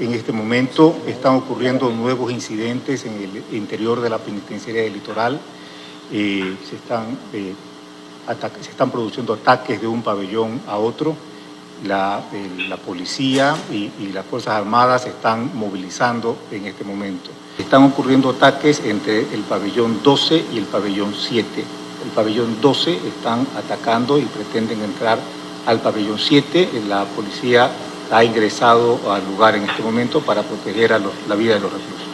En este momento están ocurriendo nuevos incidentes en el interior de la penitenciaria del litoral. Eh, se, están, eh, se están produciendo ataques de un pabellón a otro. La, la policía y, y, las Fuerzas Armadas se están movilizando en este momento. Están ocurriendo ataques entre el pabellón 12 y el pabellón 7. El pabellón 12 están atacando y pretenden entrar al pabellón 7. La policía ha ingresado al lugar en este momento para proteger a la vida de los reclusos.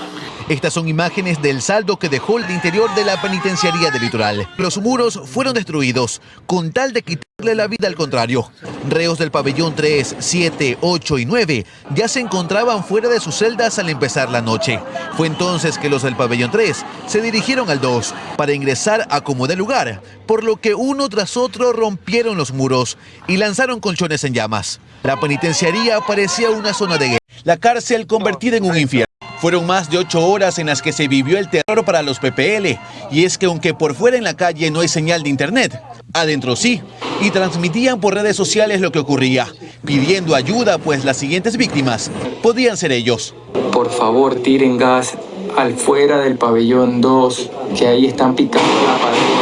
Estas son imágenes del saldo que dejó el interior de la penitenciaría del litoral. Los muros fueron destruidos con tal de quitarle la vida al contrario. Reos del pabellón 3, 7, 8 y 9 ya se encontraban fuera de sus celdas al empezar la noche. Fue entonces que los del pabellón 3 se dirigieron al 2 para ingresar a como de lugar, por lo que uno tras otro rompieron los muros y lanzaron colchones en llamas. La penitenciaría parecía una zona de guerra, la cárcel convertida en un infierno. Fueron más de ocho horas en las que se vivió el terror para los PPL. Y es que aunque por fuera en la calle no hay señal de internet, adentro sí. Y transmitían por redes sociales lo que ocurría, pidiendo ayuda pues las siguientes víctimas podían ser ellos. Por favor, tiren gas al fuera del pabellón 2, que ahí están picando la pared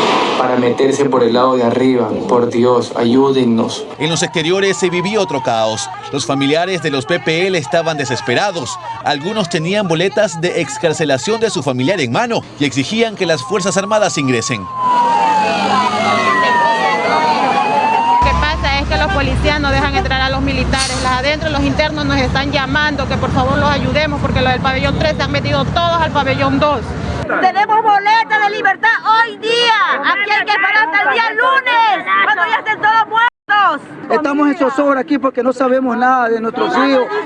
para meterse por el lado de arriba. Por Dios, ayúdennos. En los exteriores se vivía otro caos. Los familiares de los PPL estaban desesperados. Algunos tenían boletas de excarcelación de su familiar en mano y exigían que las Fuerzas Armadas ingresen. Lo que pasa es que los policías no dejan entrar a los militares. Las adentro, los internos nos están llamando que por favor los ayudemos porque los del pabellón 3 se han metido todos al pabellón 2. Tenemos boleta de libertad hoy día. Aquí hay que esperar hasta el día lunes, cuando ya estén todos muertos. Estamos en aquí porque no sabemos nada de nuestros.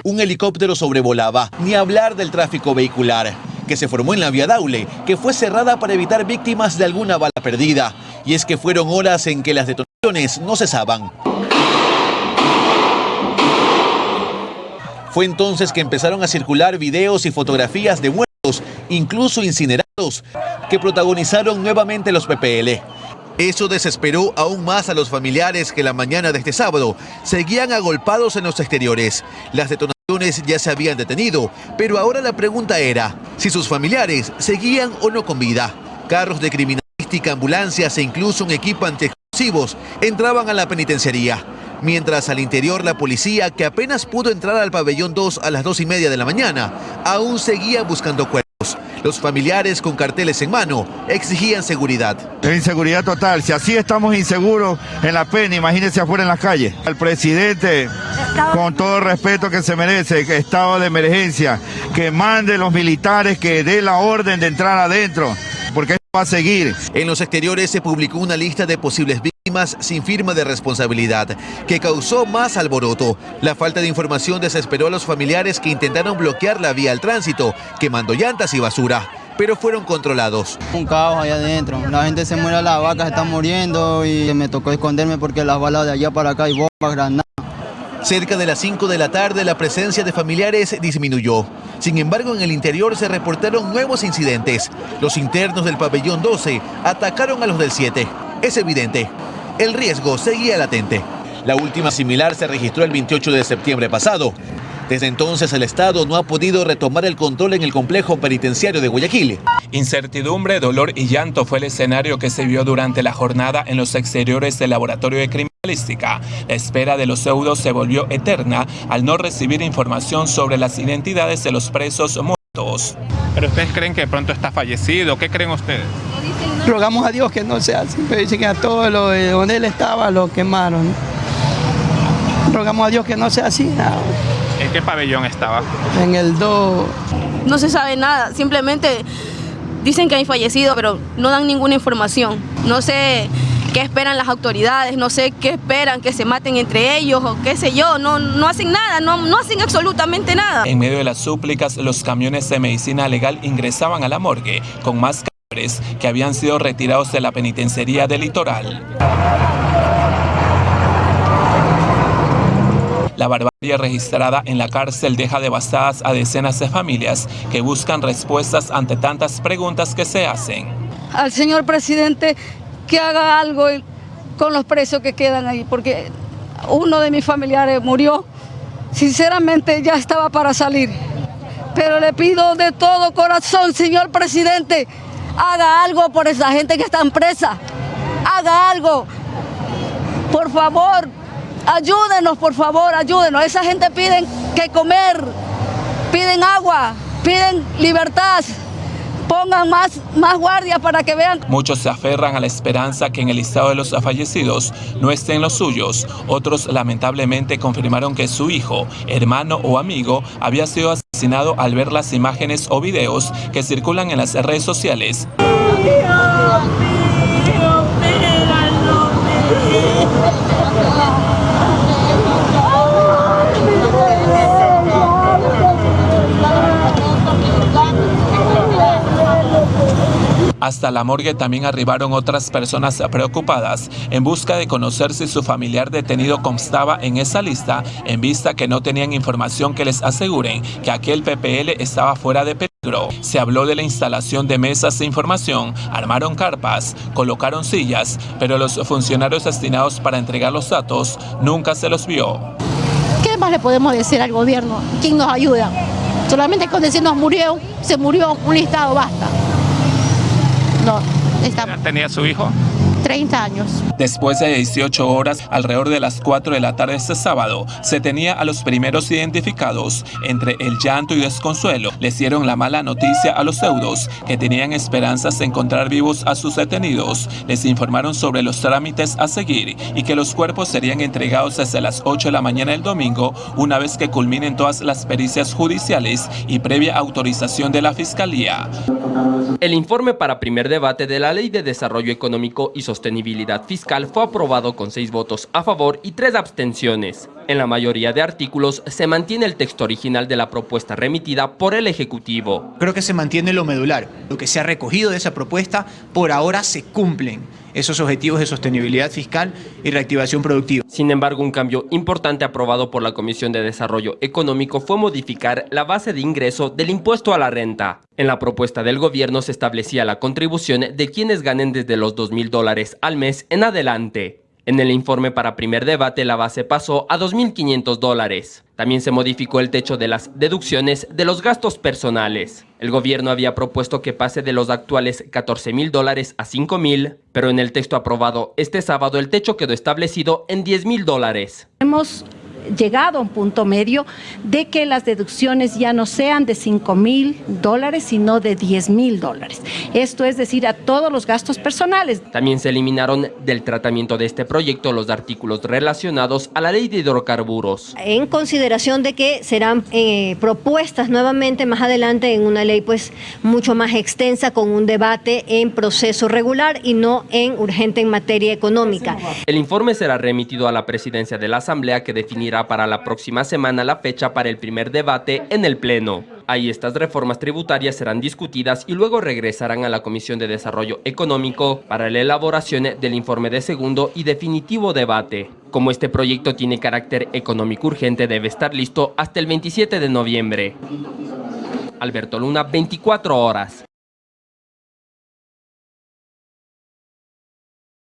Un helicóptero sobrevolaba, ni hablar del tráfico vehicular que se formó en la vía Daule, que fue cerrada para evitar víctimas de alguna bala perdida. Y es que fueron horas en que las detonaciones no cesaban. Fue entonces que empezaron a circular videos y fotografías de muertos, incluso incinerados, que protagonizaron nuevamente los PPL. Eso desesperó aún más a los familiares que la mañana de este sábado seguían agolpados en los exteriores. Las detonaciones ya se habían detenido, pero ahora la pregunta era si sus familiares seguían o no con vida. Carros de criminalística, ambulancias e incluso un equipo antiexplosivos entraban a la penitenciaría. Mientras al interior la policía, que apenas pudo entrar al pabellón 2 a las 2 y media de la mañana, aún seguía buscando cuerpos. Los familiares con carteles en mano exigían seguridad. Inseguridad total. Si así estamos inseguros en la pena, imagínense afuera en las calles. El presidente, con todo el respeto que se merece, que estado de emergencia, que mande los militares, que dé la orden de entrar adentro, a seguir. En los exteriores se publicó una lista de posibles víctimas sin firma de responsabilidad, que causó más alboroto. La falta de información desesperó a los familiares que intentaron bloquear la vía al tránsito, quemando llantas y basura pero fueron controlados. Un caos allá adentro, la gente se muere, las vacas están muriendo y me tocó esconderme porque las balas de allá para acá hay bombas, granadas. Cerca de las 5 de la tarde la presencia de familiares disminuyó. Sin embargo, en el interior se reportaron nuevos incidentes. Los internos del pabellón 12 atacaron a los del 7. Es evidente, el riesgo seguía latente. La última similar se registró el 28 de septiembre pasado. Desde entonces el Estado no ha podido retomar el control en el complejo penitenciario de Guayaquil. Incertidumbre, dolor y llanto fue el escenario que se vio durante la jornada en los exteriores del laboratorio de criminalística. La espera de los pseudos se volvió eterna al no recibir información sobre las identidades de los presos muertos. ¿Pero ustedes creen que de pronto está fallecido? ¿Qué creen ustedes? Rogamos a Dios que no sea así, pero dicen que a todo lo de donde él estaba lo quemaron. Rogamos a Dios que no sea así. No. ¿En qué pabellón estaba? En el 2. No se sabe nada, simplemente dicen que hay fallecido, pero no dan ninguna información. No sé qué esperan las autoridades, no sé qué esperan, que se maten entre ellos o qué sé yo, no, no hacen nada, no, no hacen absolutamente nada. En medio de las súplicas, los camiones de medicina legal ingresaban a la morgue con más cadáveres que habían sido retirados de la penitenciaría del litoral. La barbarie registrada en la cárcel deja devastadas a decenas de familias que buscan respuestas ante tantas preguntas que se hacen. Al señor presidente que haga algo con los presos que quedan ahí, porque uno de mis familiares murió, sinceramente ya estaba para salir. Pero le pido de todo corazón, señor presidente, haga algo por esa gente que está presa. Haga algo. Por favor, ayúdenos, por favor, ayúdenos. Esa gente piden que comer, piden agua, piden libertad pongan más, más guardias para que vean. Muchos se aferran a la esperanza que en el listado de los fallecidos no estén los suyos. Otros lamentablemente confirmaron que su hijo, hermano o amigo había sido asesinado al ver las imágenes o videos que circulan en las redes sociales. Hasta la morgue también arribaron otras personas preocupadas en busca de conocer si su familiar detenido constaba en esa lista en vista que no tenían información que les aseguren que aquel PPL estaba fuera de peligro. Se habló de la instalación de mesas de información, armaron carpas, colocaron sillas, pero los funcionarios destinados para entregar los datos nunca se los vio. ¿Qué más le podemos decir al gobierno? ¿Quién nos ayuda? Solamente con decir nos murió, se murió, un listado basta. Está... ¿Tenía su hijo? 30 años. Después de 18 horas, alrededor de las 4 de la tarde este sábado, se tenía a los primeros identificados. Entre el llanto y desconsuelo, les dieron la mala noticia a los deudos, que tenían esperanzas de encontrar vivos a sus detenidos. Les informaron sobre los trámites a seguir y que los cuerpos serían entregados desde las 8 de la mañana del domingo, una vez que culminen todas las pericias judiciales y previa autorización de la Fiscalía. El informe para primer debate de la Ley de Desarrollo Económico y Sostenibilidad Fiscal fue aprobado con seis votos a favor y tres abstenciones. En la mayoría de artículos se mantiene el texto original de la propuesta remitida por el Ejecutivo. Creo que se mantiene lo medular. Lo que se ha recogido de esa propuesta por ahora se cumplen esos objetivos de sostenibilidad fiscal y reactivación productiva. Sin embargo, un cambio importante aprobado por la Comisión de Desarrollo Económico fue modificar la base de ingreso del impuesto a la renta. En la propuesta del gobierno se establecía la contribución de quienes ganen desde los 2 mil dólares al mes en adelante. En el informe para primer debate la base pasó a 2.500 dólares. También se modificó el techo de las deducciones de los gastos personales. El gobierno había propuesto que pase de los actuales 14 mil dólares a 5 mil, pero en el texto aprobado este sábado el techo quedó establecido en 10 mil dólares. Hemos llegado a un punto medio de que las deducciones ya no sean de 5 mil dólares, sino de 10 mil dólares. Esto es decir, a todos los gastos personales. También se eliminaron del tratamiento de este proyecto los artículos relacionados a la ley de hidrocarburos. En consideración de que serán eh, propuestas nuevamente más adelante en una ley pues mucho más extensa con un debate en proceso regular y no en urgente en materia económica. El informe será remitido a la presidencia de la Asamblea que definirá para la próxima semana la fecha para el primer debate en el Pleno. Ahí estas reformas tributarias serán discutidas y luego regresarán a la Comisión de Desarrollo Económico para la elaboración del informe de segundo y definitivo debate. Como este proyecto tiene carácter económico urgente, debe estar listo hasta el 27 de noviembre. Alberto Luna, 24 horas.